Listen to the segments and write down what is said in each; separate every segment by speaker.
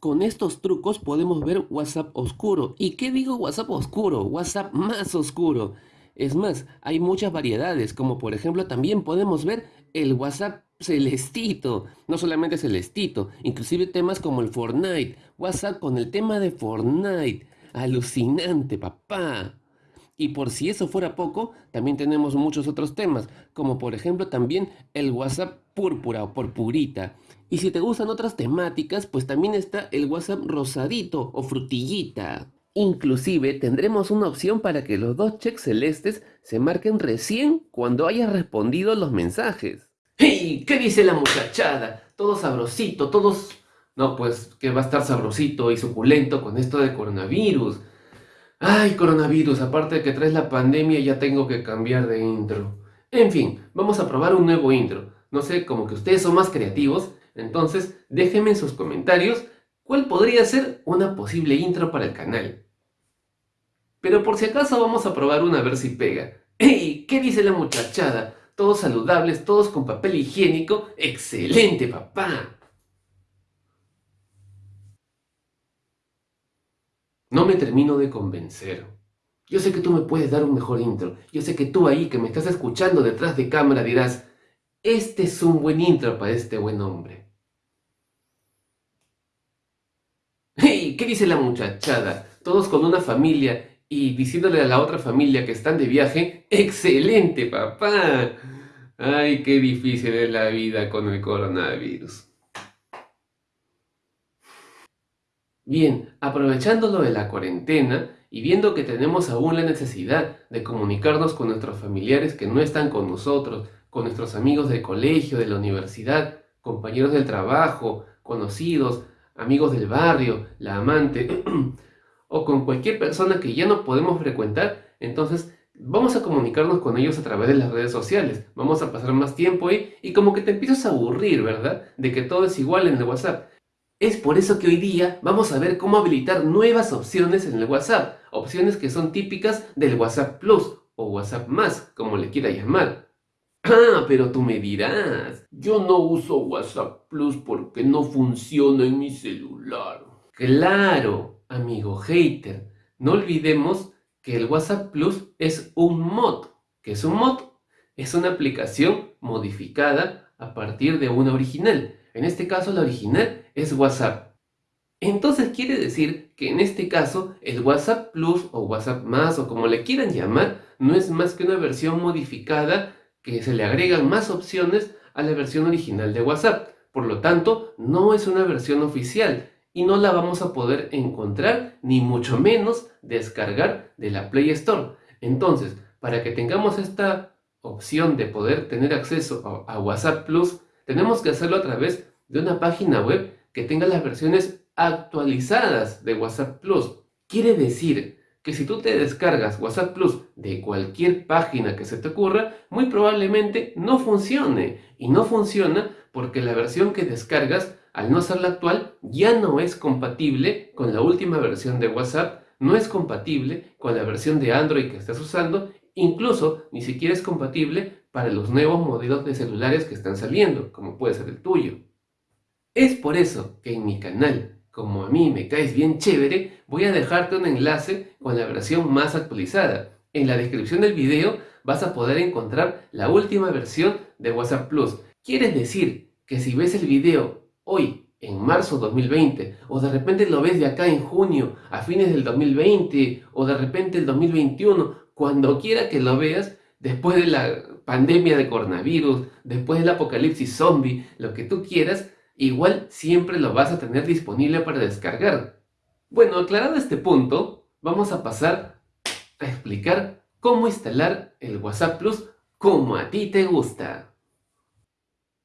Speaker 1: Con estos trucos podemos ver WhatsApp oscuro. ¿Y qué digo WhatsApp oscuro? WhatsApp más oscuro. Es más, hay muchas variedades, como por ejemplo también podemos ver el WhatsApp celestito, no solamente celestito, inclusive temas como el Fortnite, WhatsApp con el tema de Fortnite, alucinante papá. Y por si eso fuera poco, también tenemos muchos otros temas, como por ejemplo también el WhatsApp púrpura o purpurita. Y si te gustan otras temáticas, pues también está el WhatsApp rosadito o frutillita. Inclusive tendremos una opción para que los dos checks celestes se marquen recién cuando hayas respondido los mensajes. ¡Hey! ¿Qué dice la muchachada? Todo sabrosito, todos... No, pues que va a estar sabrosito y suculento con esto de coronavirus. Ay, coronavirus, aparte de que traes la pandemia ya tengo que cambiar de intro. En fin, vamos a probar un nuevo intro. No sé, como que ustedes son más creativos, entonces déjenme en sus comentarios cuál podría ser una posible intro para el canal. Pero por si acaso vamos a probar una a ver si pega. ¡Ey! ¿Qué dice la muchachada? Todos saludables, todos con papel higiénico. ¡Excelente, papá! No me termino de convencer. Yo sé que tú me puedes dar un mejor intro. Yo sé que tú ahí que me estás escuchando detrás de cámara dirás, este es un buen intro para este buen hombre. ¡Hey! ¿Qué dice la muchachada? Todos con una familia y diciéndole a la otra familia que están de viaje, ¡excelente papá! ¡Ay, qué difícil es la vida con el coronavirus! Bien, aprovechándolo de la cuarentena y viendo que tenemos aún la necesidad de comunicarnos con nuestros familiares que no están con nosotros, con nuestros amigos del colegio, de la universidad, compañeros del trabajo, conocidos, amigos del barrio, la amante, o con cualquier persona que ya no podemos frecuentar, entonces vamos a comunicarnos con ellos a través de las redes sociales. Vamos a pasar más tiempo ahí y como que te empiezas a aburrir, ¿verdad? De que todo es igual en el WhatsApp. Es por eso que hoy día vamos a ver cómo habilitar nuevas opciones en el WhatsApp. Opciones que son típicas del WhatsApp Plus o WhatsApp Más, como le quiera llamar. Ah, pero tú me dirás, yo no uso WhatsApp Plus porque no funciona en mi celular. Claro, amigo hater, no olvidemos que el WhatsApp Plus es un mod. ¿Qué es un mod? Es una aplicación modificada a partir de una original. En este caso la original es WhatsApp. Entonces quiere decir que en este caso el WhatsApp Plus o WhatsApp Más o como le quieran llamar no es más que una versión modificada que se le agregan más opciones a la versión original de WhatsApp. Por lo tanto, no es una versión oficial y no la vamos a poder encontrar ni mucho menos descargar de la Play Store. Entonces, para que tengamos esta opción de poder tener acceso a, WhatsApp Plus, tenemos que hacerlo a través de una página web que tenga las versiones actualizadas de WhatsApp Plus. Quiere decir que si tú te descargas WhatsApp Plus de cualquier página que se te ocurra, muy probablemente no funcione. Y no funciona porque la versión que descargas, al no ser la actual, ya no es compatible con la última versión de WhatsApp, no es compatible con la versión de Android que estás usando, incluso ni siquiera es compatible para los nuevos modelos de celulares que están saliendo, como puede ser el tuyo. Es por eso que en mi canal como a mí me caes bien chévere, voy a dejarte un enlace con la versión más actualizada. En la descripción del video vas a poder encontrar la última versión de WhatsApp Plus. Quiere decir que si ves el video hoy, en marzo 2020, o de repente lo ves de acá en junio, a fines del 2020, o de repente el 2021, cuando quiera que lo veas, después de la pandemia de coronavirus, después del apocalipsis zombie, lo que tú quieras, igual siempre lo vas a tener disponible para descargar. Bueno, aclarado este punto, vamos a pasar a explicar cómo instalar el WhatsApp Plus como a ti te gusta.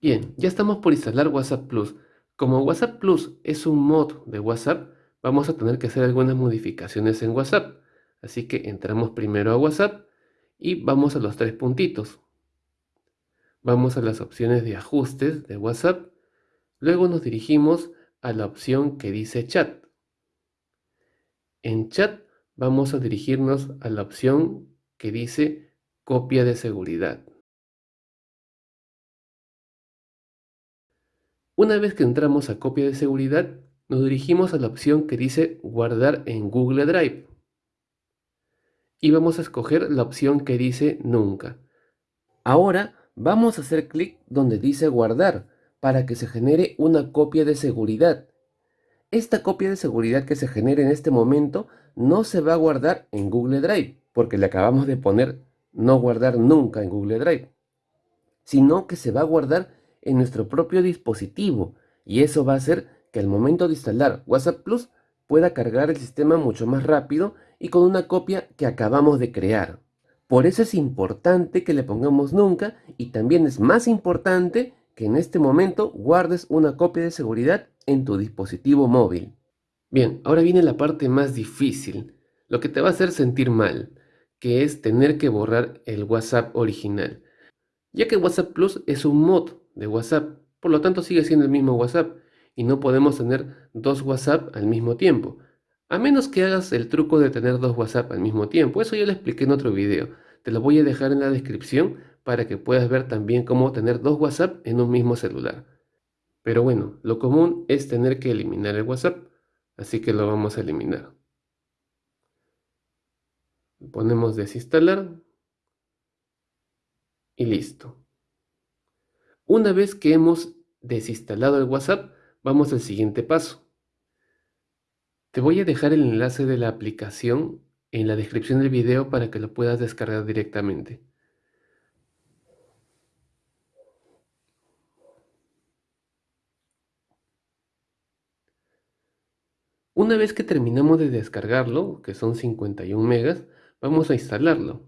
Speaker 1: Bien, ya estamos por instalar WhatsApp Plus. Como WhatsApp Plus es un mod de WhatsApp, vamos a tener que hacer algunas modificaciones en WhatsApp. Así que entramos primero a WhatsApp y vamos a los tres puntitos. Vamos a las opciones de ajustes de WhatsApp Luego nos dirigimos a la opción que dice chat. En chat vamos a dirigirnos a la opción que dice copia de seguridad. Una vez que entramos a copia de seguridad, nos dirigimos a la opción que dice guardar en Google Drive. Y vamos a escoger la opción que dice nunca. Ahora vamos a hacer clic donde dice guardar para que se genere una copia de seguridad. Esta copia de seguridad que se genere en este momento no se va a guardar en Google Drive porque le acabamos de poner no guardar nunca en Google Drive, sino que se va a guardar en nuestro propio dispositivo y eso va a hacer que al momento de instalar WhatsApp Plus pueda cargar el sistema mucho más rápido y con una copia que acabamos de crear. Por eso es importante que le pongamos nunca y también es más importante que en este momento guardes una copia de seguridad en tu dispositivo móvil. Bien, ahora viene la parte más difícil, lo que te va a hacer sentir mal, que es tener que borrar el WhatsApp original. Ya que WhatsApp Plus es un mod de WhatsApp, por lo tanto sigue siendo el mismo WhatsApp y no podemos tener dos WhatsApp al mismo tiempo. A menos que hagas el truco de tener dos WhatsApp al mismo tiempo, eso ya lo expliqué en otro video. Te lo voy a dejar en la descripción para que puedas ver también cómo tener dos WhatsApp en un mismo celular. Pero bueno, lo común es tener que eliminar el WhatsApp, así que lo vamos a eliminar. Ponemos desinstalar y listo. Una vez que hemos desinstalado el WhatsApp, vamos al siguiente paso. Te voy a dejar el enlace de la aplicación en la descripción del video para que lo puedas descargar directamente. Una vez que terminamos de descargarlo, que son 51 megas, vamos a instalarlo.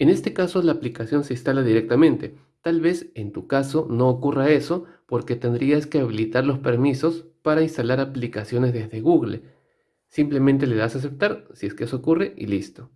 Speaker 1: En este caso la aplicación se instala directamente. Tal vez en tu caso no ocurra eso porque tendrías que habilitar los permisos para instalar aplicaciones desde Google. Simplemente le das a aceptar si es que eso ocurre y listo.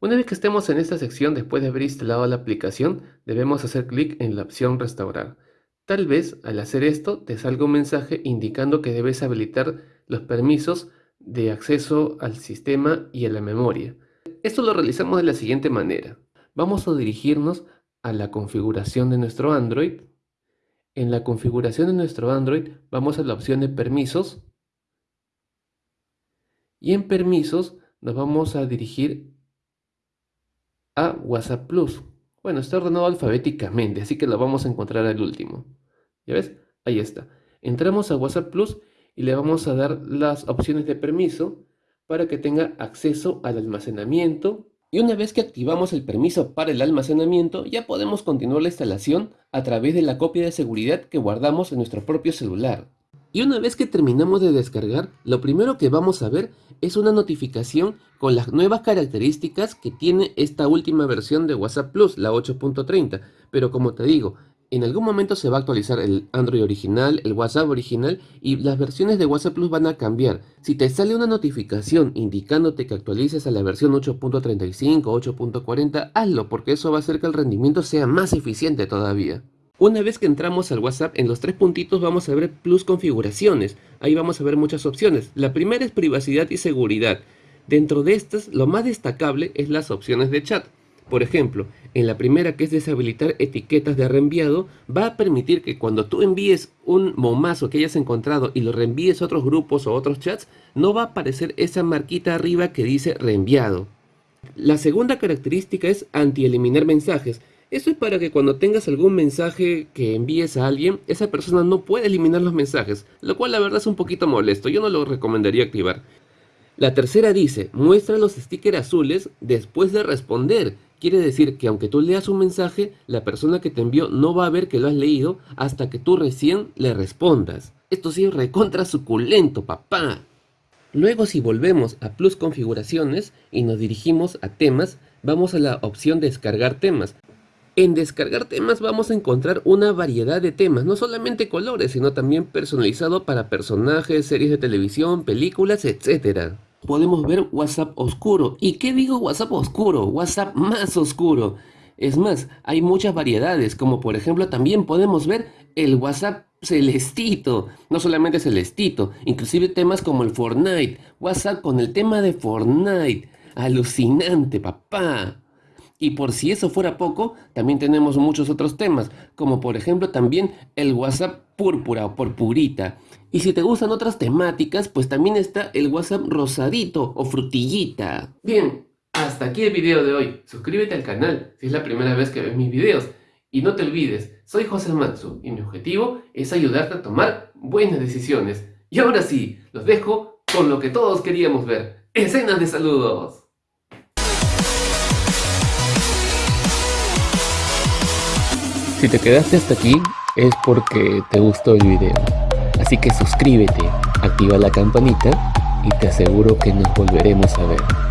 Speaker 1: Una vez que estemos en esta sección después de haber instalado la aplicación, debemos hacer clic en la opción restaurar. Tal vez al hacer esto te salga un mensaje indicando que debes habilitar los permisos de acceso al sistema y a la memoria. Esto lo realizamos de la siguiente manera. Vamos a dirigirnos a la configuración de nuestro Android. En la configuración de nuestro Android vamos a la opción de permisos. Y en permisos nos vamos a dirigir a WhatsApp Plus. Bueno, está ordenado alfabéticamente, así que lo vamos a encontrar al último. ¿Ya ves? Ahí está. Entramos a WhatsApp Plus y le vamos a dar las opciones de permiso para que tenga acceso al almacenamiento y una vez que activamos el permiso para el almacenamiento ya podemos continuar la instalación a través de la copia de seguridad que guardamos en nuestro propio celular. Y una vez que terminamos de descargar, lo primero que vamos a ver es una notificación con las nuevas características que tiene esta última versión de WhatsApp Plus, la 8.30. Pero como te digo, en algún momento se va a actualizar el Android original, el WhatsApp original y las versiones de WhatsApp Plus van a cambiar. Si te sale una notificación indicándote que actualices a la versión 8.35 o 8.40, hazlo porque eso va a hacer que el rendimiento sea más eficiente todavía. Una vez que entramos al WhatsApp, en los tres puntitos vamos a ver Plus configuraciones. Ahí vamos a ver muchas opciones. La primera es privacidad y seguridad. Dentro de estas, lo más destacable es las opciones de chat. Por ejemplo, en la primera que es deshabilitar etiquetas de reenviado, va a permitir que cuando tú envíes un momazo que hayas encontrado y lo reenvíes a otros grupos o otros chats, no va a aparecer esa marquita arriba que dice reenviado. La segunda característica es anti-eliminar mensajes. Esto es para que cuando tengas algún mensaje que envíes a alguien, esa persona no pueda eliminar los mensajes, lo cual la verdad es un poquito molesto, yo no lo recomendaría activar. La tercera dice, muestra los stickers azules después de responder. Quiere decir que aunque tú leas un mensaje, la persona que te envió no va a ver que lo has leído hasta que tú recién le respondas. Esto sí es recontra suculento, papá. Luego si volvemos a Plus Configuraciones y nos dirigimos a temas, vamos a la opción descargar temas. En descargar temas vamos a encontrar una variedad de temas, no solamente colores, sino también personalizado para personajes, series de televisión, películas, etc podemos ver WhatsApp oscuro. ¿Y qué digo WhatsApp oscuro? WhatsApp más oscuro. Es más, hay muchas variedades, como por ejemplo también podemos ver el WhatsApp celestito, no solamente celestito, inclusive temas como el Fortnite, WhatsApp con el tema de Fortnite, alucinante papá. Y por si eso fuera poco, también tenemos muchos otros temas, como por ejemplo también el WhatsApp púrpura o purpurita. Y si te gustan otras temáticas, pues también está el WhatsApp rosadito o frutillita. Bien, hasta aquí el video de hoy. Suscríbete al canal si es la primera vez que ves mis videos. Y no te olvides, soy José Matsu y mi objetivo es ayudarte a tomar buenas decisiones. Y ahora sí, los dejo con lo que todos queríamos ver. Escenas de saludos. Si te quedaste hasta aquí es porque te gustó el video. Así que suscríbete, activa la campanita y te aseguro que nos volveremos a ver.